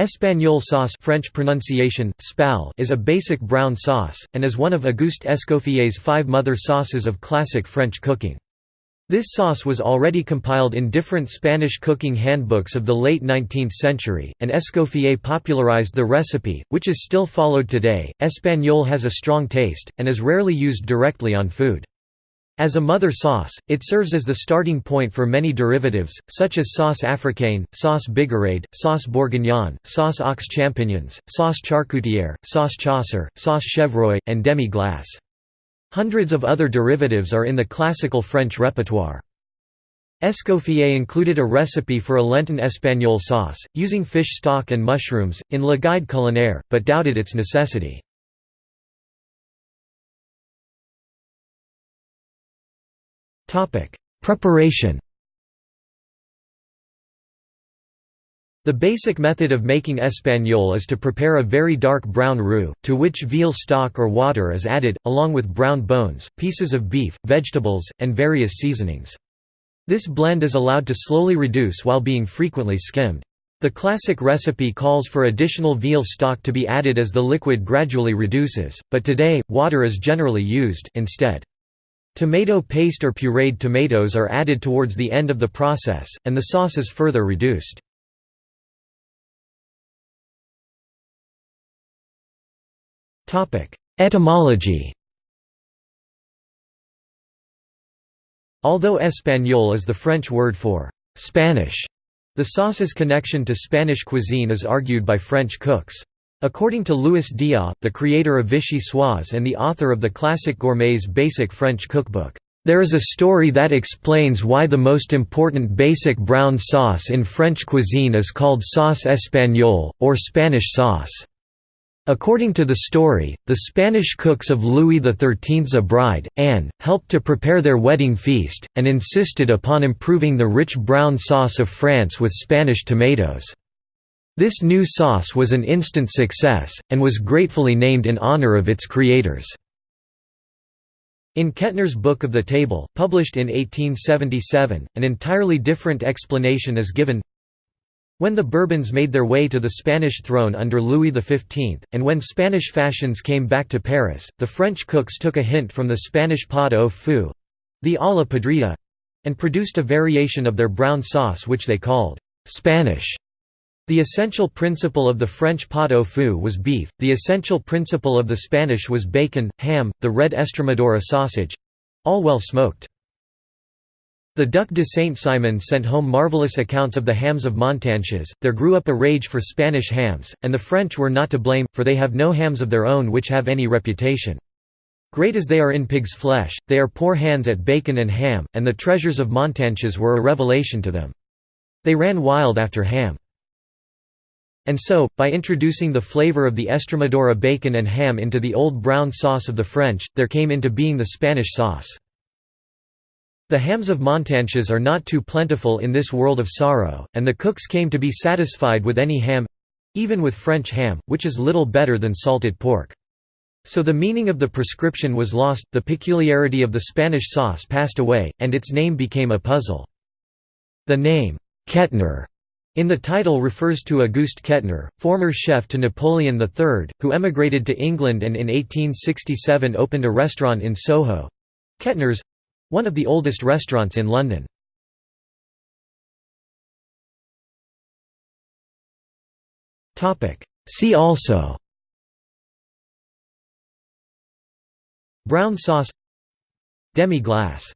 Espagnole sauce French pronunciation, spal is a basic brown sauce, and is one of Auguste Escoffier's five mother sauces of classic French cooking. This sauce was already compiled in different Spanish cooking handbooks of the late 19th century, and Escoffier popularized the recipe, which is still followed today. Espagnole has a strong taste, and is rarely used directly on food. As a mother sauce, it serves as the starting point for many derivatives, such as sauce africaine, sauce bigarade, sauce bourguignon, sauce aux champignons, sauce charcutière, sauce chasseur, sauce chevreuil, and demi-glace. Hundreds of other derivatives are in the classical French repertoire. Escoffier included a recipe for a Lenten espagnole sauce, using fish stock and mushrooms, in Le Guide culinaire, but doubted its necessity. Preparation The basic method of making espagnole is to prepare a very dark brown roux, to which veal stock or water is added, along with brown bones, pieces of beef, vegetables, and various seasonings. This blend is allowed to slowly reduce while being frequently skimmed. The classic recipe calls for additional veal stock to be added as the liquid gradually reduces, but today, water is generally used instead. Tomato paste or pureed tomatoes are added towards the end of the process, and the sauce is further reduced. Etymology Although espagnole is the French word for «Spanish», the sauce's connection to Spanish cuisine is argued by French cooks. According to Louis Diat, the creator of Vichyssoise and the author of the classic Gourmet's Basic French Cookbook, "...there is a story that explains why the most important basic brown sauce in French cuisine is called sauce espagnole, or Spanish sauce." According to the story, the Spanish cooks of Louis XIII's bride, Anne, helped to prepare their wedding feast, and insisted upon improving the rich brown sauce of France with Spanish tomatoes. This new sauce was an instant success, and was gratefully named in honor of its creators. In Kettner's Book of the Table, published in 1877, an entirely different explanation is given when the Bourbons made their way to the Spanish throne under Louis XV, and when Spanish fashions came back to Paris, the French cooks took a hint from the Spanish pot au feu—the olla podrida—and produced a variation of their brown sauce which they called «Spanish». The essential principle of the French pot au feu was beef, the essential principle of the Spanish was bacon, ham, the red Estremadura sausage—all well smoked. The Duc de Saint-Simon sent home marvelous accounts of the hams of Montanches, there grew up a rage for Spanish hams, and the French were not to blame, for they have no hams of their own which have any reputation. Great as they are in pig's flesh, they are poor hands at bacon and ham, and the treasures of Montanches were a revelation to them. They ran wild after ham. And so, by introducing the flavor of the Estremadura bacon and ham into the old brown sauce of the French, there came into being the Spanish sauce. The hams of Montanches are not too plentiful in this world of sorrow, and the cooks came to be satisfied with any ham—even with French ham, which is little better than salted pork. So the meaning of the prescription was lost, the peculiarity of the Spanish sauce passed away, and its name became a puzzle. The name, Kettner, in the title refers to Auguste Kettner, former chef to Napoleon III, who emigrated to England and in 1867 opened a restaurant in Soho—Kettner's—one of the oldest restaurants in London. See also Brown sauce Demi-glace